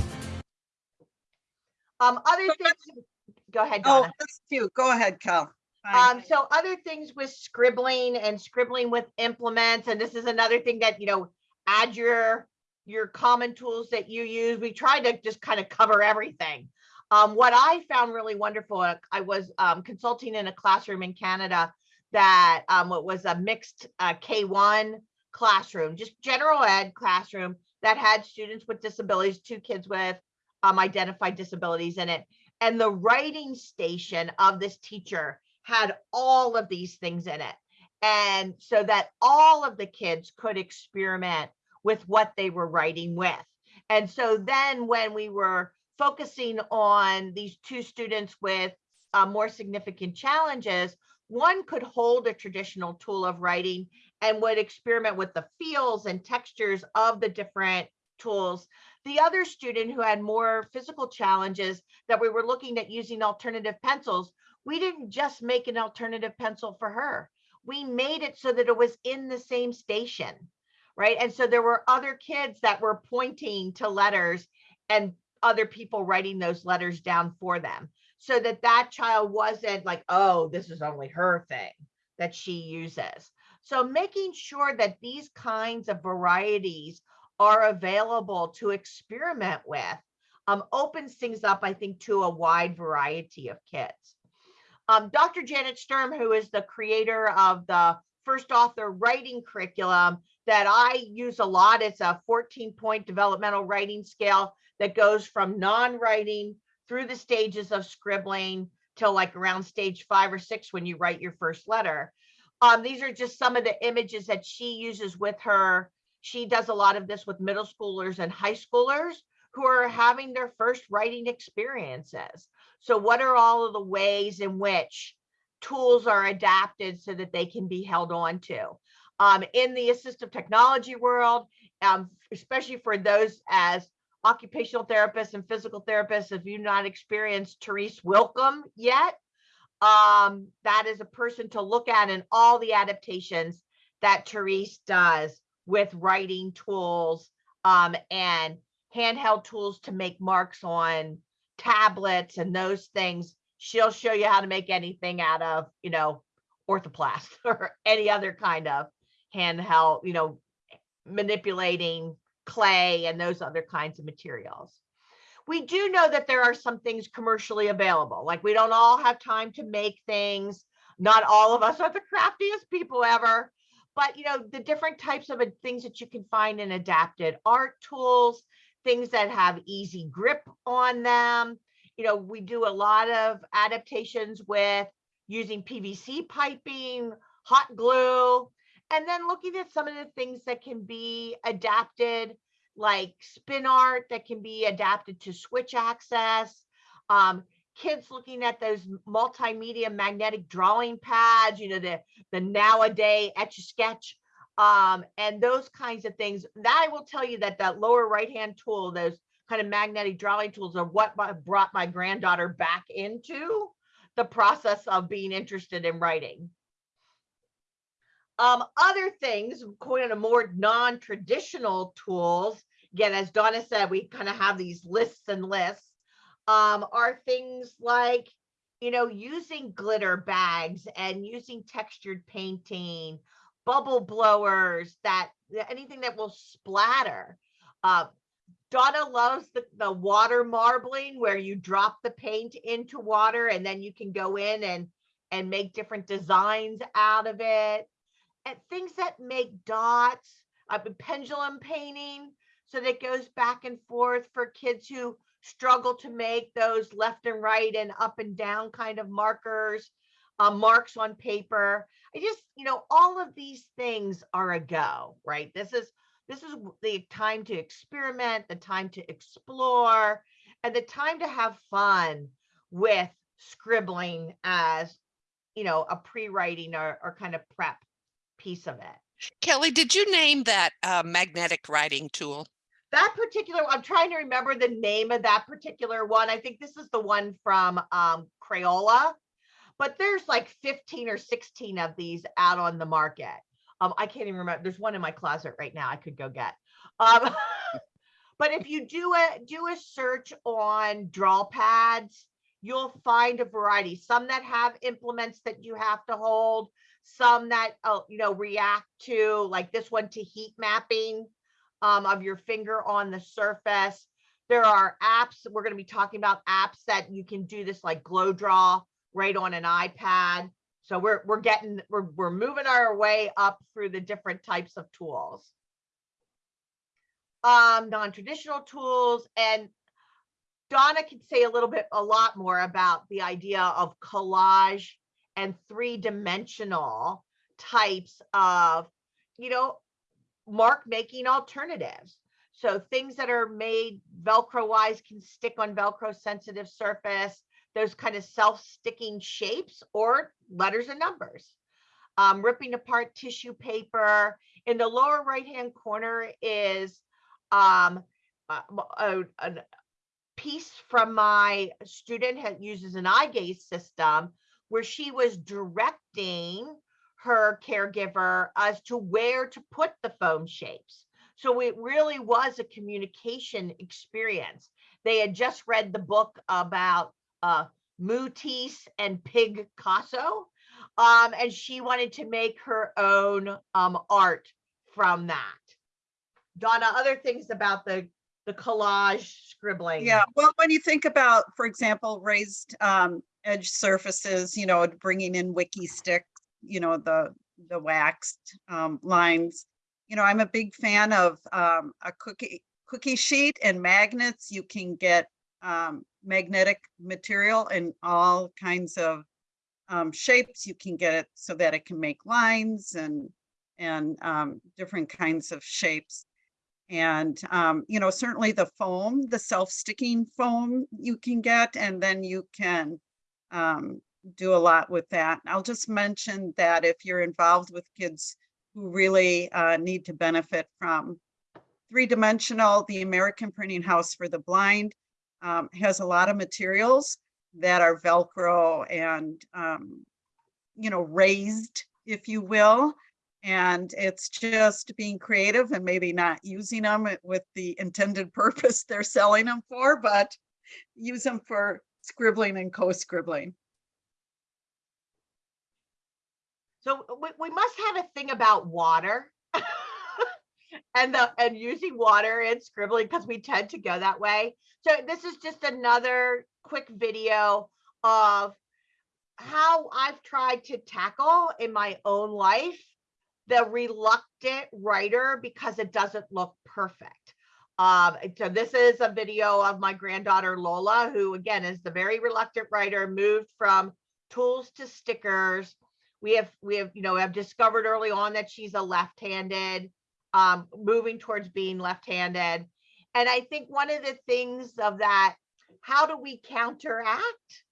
Um, other things, go ahead, Oh, Donna. that's cute. Go ahead, Cal. Fine. Um, so other things with scribbling and scribbling with implements, and this is another thing that, you know, add your, your common tools that you use. We try to just kind of cover everything. Um, what I found really wonderful, uh, I was um, consulting in a classroom in Canada that um, it was a mixed uh, K1 classroom, just general ed classroom that had students with disabilities, two kids with um, identified disabilities in it. And the writing station of this teacher had all of these things in it. And so that all of the kids could experiment with what they were writing with. And so then when we were focusing on these two students with uh, more significant challenges, one could hold a traditional tool of writing and would experiment with the feels and textures of the different tools. The other student who had more physical challenges that we were looking at using alternative pencils, we didn't just make an alternative pencil for her. We made it so that it was in the same station, right? And so there were other kids that were pointing to letters and other people writing those letters down for them so that that child wasn't like, oh, this is only her thing that she uses. So making sure that these kinds of varieties are available to experiment with um, opens things up, I think, to a wide variety of kids. Um, Dr. Janet Sturm, who is the creator of the first author writing curriculum that I use a lot, it's a 14 point developmental writing scale that goes from non-writing through the stages of scribbling till like around stage five or six when you write your first letter. Um, these are just some of the images that she uses with her. She does a lot of this with middle schoolers and high schoolers who are having their first writing experiences. So what are all of the ways in which tools are adapted so that they can be held on to? Um, in the assistive technology world, um, especially for those as occupational therapists and physical therapists, if you've not experienced Therese Willkomm yet, um, that is a person to look at in all the adaptations that Therese does with writing tools um, and handheld tools to make marks on tablets and those things. She'll show you how to make anything out of, you know, orthoplast [LAUGHS] or any other kind of handheld, you know, manipulating clay and those other kinds of materials. We do know that there are some things commercially available, like we don't all have time to make things. Not all of us are the craftiest people ever, but you know, the different types of uh, things that you can find in adapted art tools, things that have easy grip on them. You know, we do a lot of adaptations with using PVC piping, hot glue, and then looking at some of the things that can be adapted, like spin art that can be adapted to switch access. Um, kids looking at those multimedia magnetic drawing pads, you know, the, the nowadays etch a sketch um, and those kinds of things. That I will tell you that that lower right-hand tool, those kind of magnetic drawing tools are what my- brought my granddaughter back into the process of being interested in writing. Um, other things, kind of more non-traditional tools again, as Donna said, we kind of have these lists and lists. Um, are things like, you know, using glitter bags and using textured painting, bubble blowers that anything that will splatter. Uh, Donna loves the, the water marbling where you drop the paint into water and then you can go in and and make different designs out of it. And things that make dots, uh, pendulum painting, so that goes back and forth for kids who struggle to make those left and right and up and down kind of markers, uh, marks on paper. I just, you know, all of these things are a go, right? This is this is the time to experiment, the time to explore, and the time to have fun with scribbling as, you know, a pre-writing or, or kind of prep piece of it. Kelly, did you name that uh, magnetic writing tool? That particular, I'm trying to remember the name of that particular one. I think this is the one from um, Crayola, but there's like 15 or 16 of these out on the market. Um, I can't even remember. There's one in my closet right now I could go get. Um, [LAUGHS] but if you do a do a search on draw pads, you'll find a variety. Some that have implements that you have to hold, some that uh, you know react to like this one to heat mapping um, of your finger on the surface. There are apps. We're going to be talking about apps that you can do this like glow draw right on an iPad. So we're we're getting we're we're moving our way up through the different types of tools. Um, non-traditional tools and Donna can say a little bit a lot more about the idea of collage and three-dimensional types of, you know, mark making alternatives. So things that are made Velcro wise can stick on Velcro sensitive surface those kind of self-sticking shapes or letters and numbers. Um, ripping apart tissue paper. In the lower right-hand corner is um, a, a, a piece from my student that uses an eye gaze system where she was directing her caregiver as to where to put the foam shapes. So it really was a communication experience. They had just read the book about uh, Matisse and Picasso. Um, and she wanted to make her own um, art from that. Donna, other things about the the collage scribbling. Yeah, well, when you think about, for example, raised um, edge surfaces, you know, bringing in wiki stick, you know, the the waxed um, lines. You know, I'm a big fan of um, a cookie cookie sheet and magnets. You can get um, magnetic material in all kinds of um, shapes. You can get it so that it can make lines and and um, different kinds of shapes. And, um, you know, certainly the foam, the self-sticking foam you can get, and then you can um, do a lot with that. I'll just mention that if you're involved with kids who really uh, need to benefit from three-dimensional, the American Printing House for the Blind um, has a lot of materials that are Velcro and, um, you know, raised, if you will. And it's just being creative and maybe not using them with the intended [LAUGHS] purpose they're selling them for, but use them for scribbling and co-scribbling. So we, we must have a thing about water. [LAUGHS] and the and using water and scribbling because we tend to go that way. So this is just another quick video of how I've tried to tackle in my own life the reluctant writer because it doesn't look perfect. Um, so this is a video of my granddaughter Lola, who again is the very reluctant writer, moved from tools to stickers. We have we have you know have discovered early on that she's a left-handed, um, moving towards being left-handed, and I think one of the things of that, how do we counteract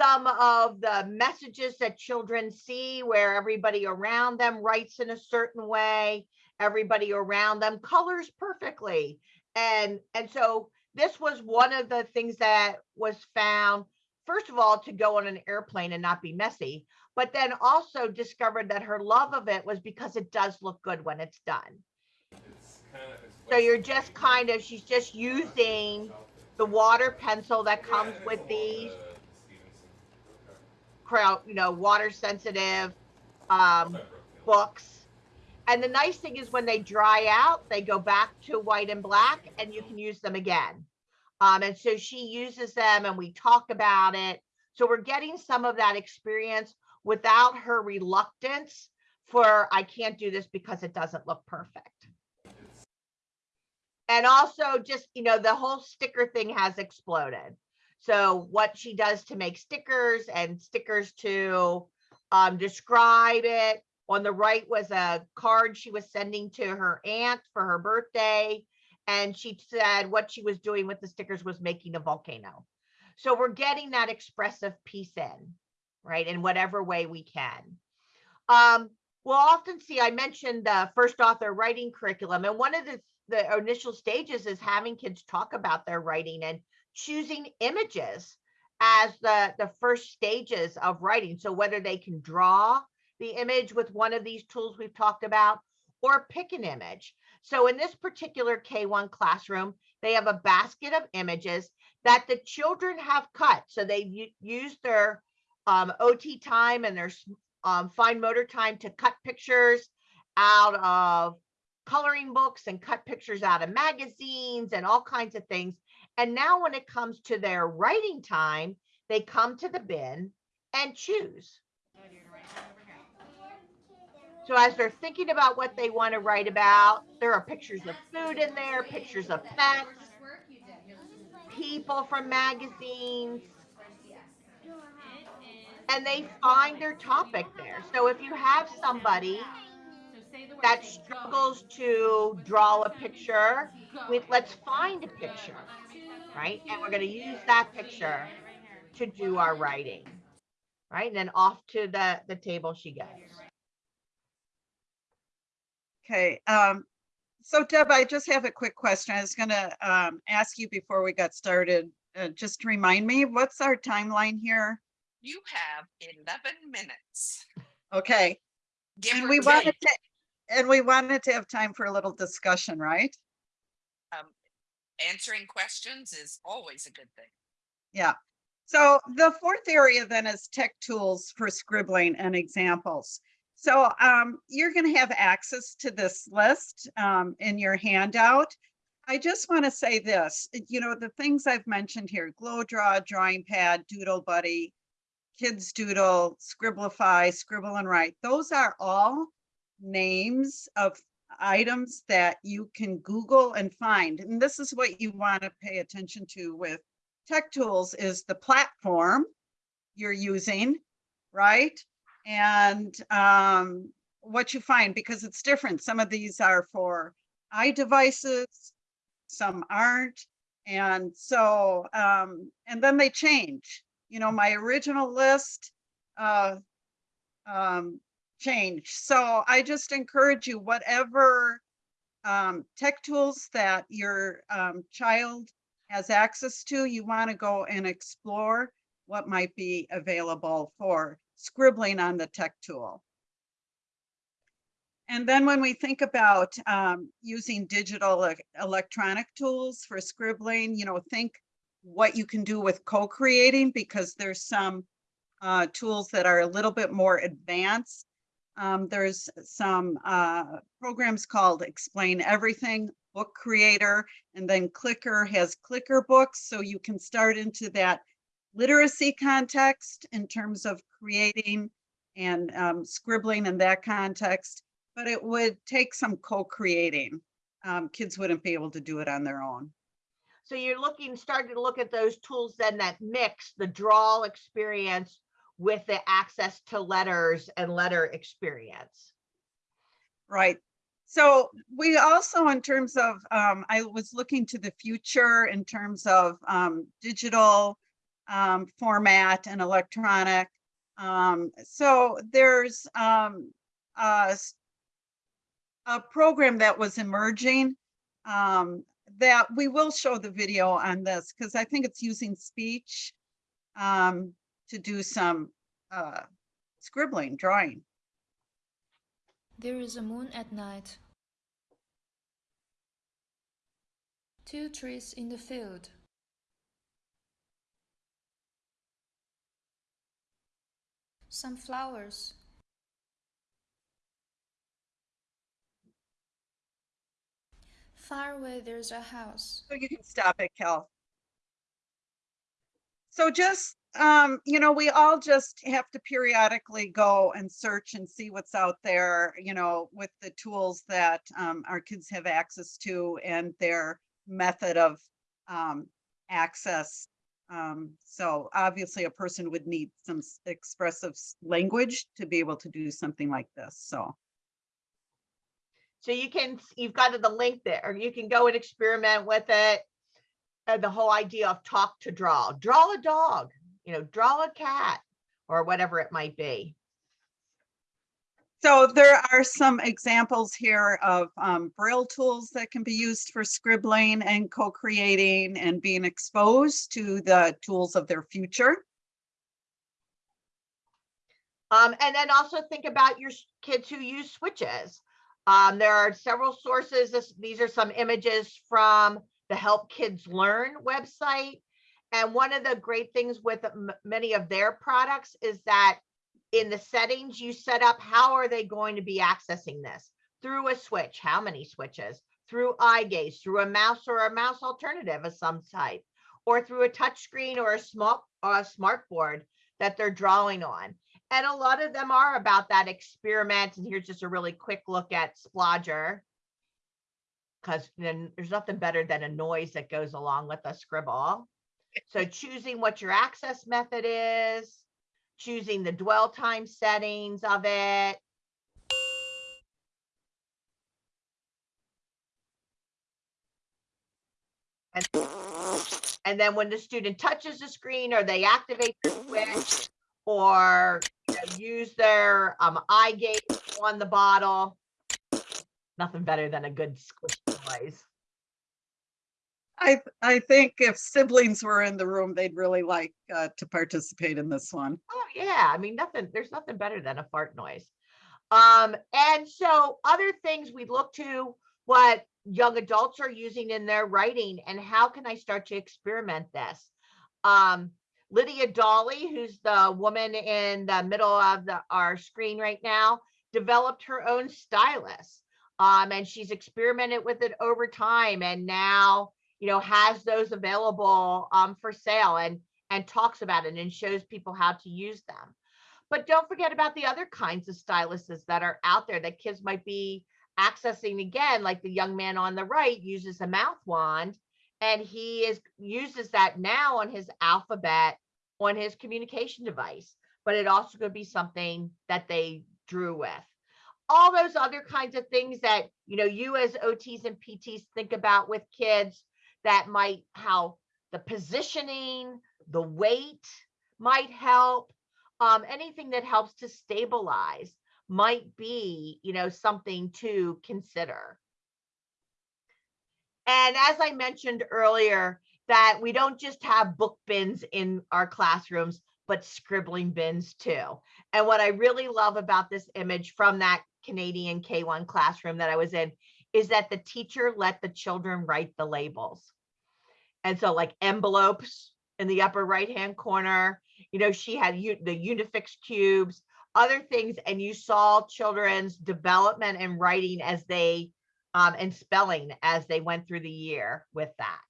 some of the messages that children see where everybody around them writes in a certain way, everybody around them colors perfectly. And, and so this was one of the things that was found, first of all, to go on an airplane and not be messy, but then also discovered that her love of it was because it does look good when it's done. So you're just kind of, she's just using the water pencil that comes with these crowd, you know, water sensitive um, books. And the nice thing is when they dry out, they go back to white and black and you can use them again. Um, and so she uses them and we talk about it. So we're getting some of that experience without her reluctance for, I can't do this because it doesn't look perfect. And also just, you know, the whole sticker thing has exploded. So what she does to make stickers and stickers to um, describe it. On the right was a card she was sending to her aunt for her birthday. And she said what she was doing with the stickers was making a volcano. So we're getting that expressive piece in, right? In whatever way we can. Um, we'll often see, I mentioned the first author writing curriculum, and one of the, the initial stages is having kids talk about their writing and choosing images as the, the first stages of writing. So whether they can draw the image with one of these tools we've talked about or pick an image. So in this particular K1 classroom, they have a basket of images that the children have cut. So they've used their um, OT time and their s- um, fine motor time to cut pictures out of coloring books and cut pictures out of magazines and all kinds of things. And now when it comes to their writing time, they come to the bin and choose. So as they're thinking about what they want to write about, there are pictures of food in there, pictures of pets, people from magazines. And they find their topic there. So if you have somebody that struggles to draw a picture, with let's find a picture, right? And we're going to use that picture to do our writing, right? And then off to the, the table she goes. Okay, um, so Deb, I just have a quick question. I was gonna, um, ask you before we got started, uh, just to remind me, what's our timeline here? You have 11 minutes. Okay, Give and we wanted to, and we wanted to have time for a little discussion, right? Um, Answering questions is always a good thing. Yeah. So the fourth area then is tech tools for scribbling and examples. So um, you're going to have access to this list um, in your handout. I just want to say this, you know, the things I've mentioned here, Glow Draw, Drawing Pad, Doodle Buddy, Kids Doodle, Scribblify, Scribble and Write, those are all names of items that you can Google and find. And this is what you want to pay attention to with tech tools is the platform you're using, right? And um, what you find, because it's different. Some of these are for iDevices, some aren't. And so, um, and then they change. You know, my original list uh, um, changed. So I just encourage you, whatever um, tech tools that your um, child has access to, you want to go and explore what might be available for scribbling on the tech tool. And then when we think about um, using digital electronic tools for scribbling, you know, think what you can do with co-creating because there's some uh, tools that are a little bit more advanced. Um, there's some uh, programs called Explain Everything, Book Creator, and then Clicker has Clicker books. So you can start into that literacy context in terms of creating and um, scribbling in that context, but it would take some co-creating. Um, kids wouldn't be able to do it on their own. So you're looking, starting to look at those tools then that mix the draw experience with the access to letters and letter experience. Right. So we also, in terms of, um, I was looking to the future in terms of um, digital um, format and electronic. Um, so there's um, a, a program that was emerging um, that we will show the video on this because I think it's using speech um, to do some uh, scribbling, drawing. There is a moon at night. Two trees in the field. Some flowers. Far away there's a house. So you can stop it, Cal. So just, um, you know, we all just have to periodically go and search and see what's out there, you know, with the tools that, um, our kids have access to and their method of, um, access. Um, so obviously a person would need some expressive language to be able to do something like this, so. So you can, you've got the link there, or you can go and experiment with it. And the whole idea of talk to draw, draw a dog, you know, draw a cat, or whatever it might be. So there are some examples here of um, Braille tools that can be used for scribbling and co-creating and being exposed to the tools of their future. Um, and then also think about your kids who use switches. Um, there are several sources. This, these are some images from the HelpKidzLearn website. And one of the great things with many of their products is that in the settings you set up, how are they going to be accessing this? Through a switch, how many switches? Through eye gaze, through a mouse or a mouse alternative of some type, or through a touch screen or a small or a smart board that they're drawing on. And a lot of them are about that experiment. And here's just a really quick look at Splodger. Because then there's nothing better than a noise that goes along with a scribble. So [LAUGHS] choosing what your access method is, choosing the dwell time settings of it. And, and then when the student touches the screen or they activate the switch or you know, use their um, eye gaze on the bottle. Nothing better than a good squish noise. I, I think if siblings were in the room, they'd really like uh, to participate in this one. Oh yeah, I mean nothing. There's nothing better than a fart noise. Um, and so other things we look to what young adults are using in their writing and how can I start to experiment this? Um, Lydia Dolly, who's the woman in the middle of the our screen right now, developed her own stylus. Um, and she's experimented with it over time and now, you know, has those available um, for sale and and talks about it and shows people how to use them. But don't forget about the other kinds of styluses that are out there that kids might be accessing again, like the young man on the right uses a mouth wand and he is uses that now on his alphabet on his communication device, but it also could be something that they drew with. All those other kinds of things that, you know, you as OTs and PTs think about with kids that might, how the positioning, the weight might help. Um, anything that helps to stabilize might be, you know, something to consider. And as I mentioned earlier, that we don't just have book bins in our classrooms, but scribbling bins too. And what I really love about this image from that Canadian K1 classroom that I was in is that the teacher let the children write the labels. And so like envelopes in the upper right-hand corner, you know, she had the Unifix cubes, other things, and you saw children's development and writing as they, um, and spelling as they went through the year with that.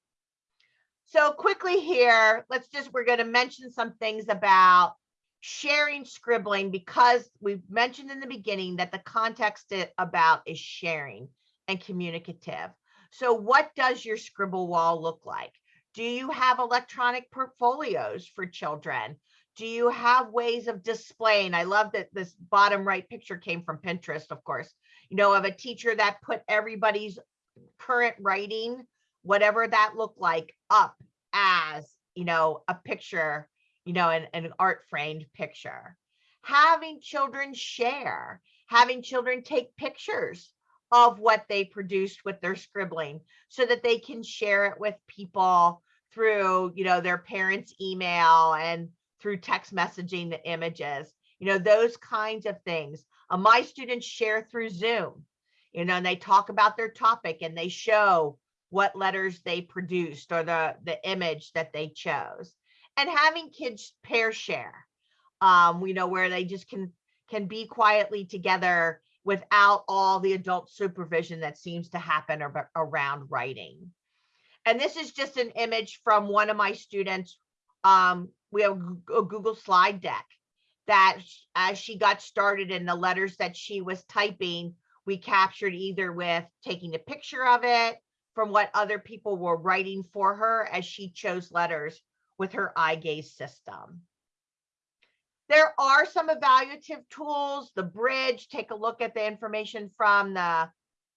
So quickly here, let's just, we're gonna mention some things about sharing scribbling because we've mentioned in the beginning that the context it about is sharing and communicative. So what does your scribble wall look like? Do you have electronic portfolios for children? Do you have ways of displaying? I love that this bottom right picture came from Pinterest, of course, you know, of a teacher that put everybody's current writing, whatever that looked like, up as, you know, a picture, you know, an, an art framed picture. Having children share, having children take pictures of what they produced with their scribbling so that they can share it with people through, you know, their parents' email and through text messaging the images, you know, those kinds of things. Uh, my students share through Zoom, you know, and they talk about their topic and they show what letters they produced or the, the image that they chose. And having kids pair share, um, we know where they just can, can be quietly together without all the adult supervision that seems to happen ar- around writing. And this is just an image from one of my students. Um, we have a Google slide deck that as she got started in the letters that she was typing, we captured either with taking a picture of it from what other people were writing for her as she chose letters with her eye gaze system. There are some evaluative tools, the bridge, take a look at the information from the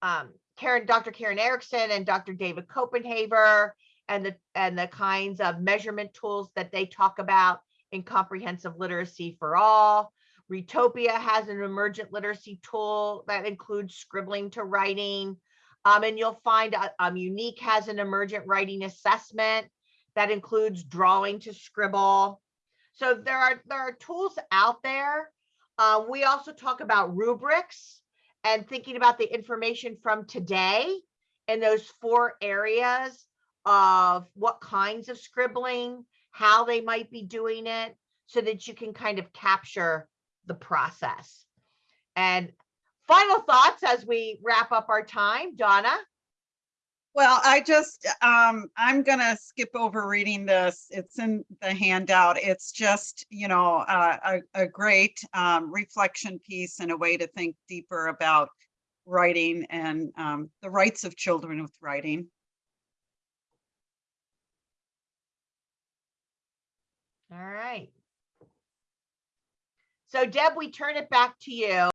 um, Karen, Dr. Karen Erickson and Dr. David Koppenhaver and the, and the kinds of measurement tools that they talk about in comprehensive literacy for all. Retopia has an emergent literacy tool that includes scribbling to writing. Um, and you'll find uh, um, Unique has an emergent writing assessment that includes drawing to scribble. So there are there are tools out there. Uh, we also talk about rubrics and thinking about the information from today in those four areas of what kinds of scribbling, how they might be doing it, so that you can kind of capture the process. And final thoughts as we wrap up our time, Donna? Well, I just, um, I'm gonna skip over reading this. It's in the handout. It's just, you know, uh, a, a great, um, reflection piece and a way to think deeper about writing and, um, the rights of children with writing. All right. So Deb, we turn it back to you.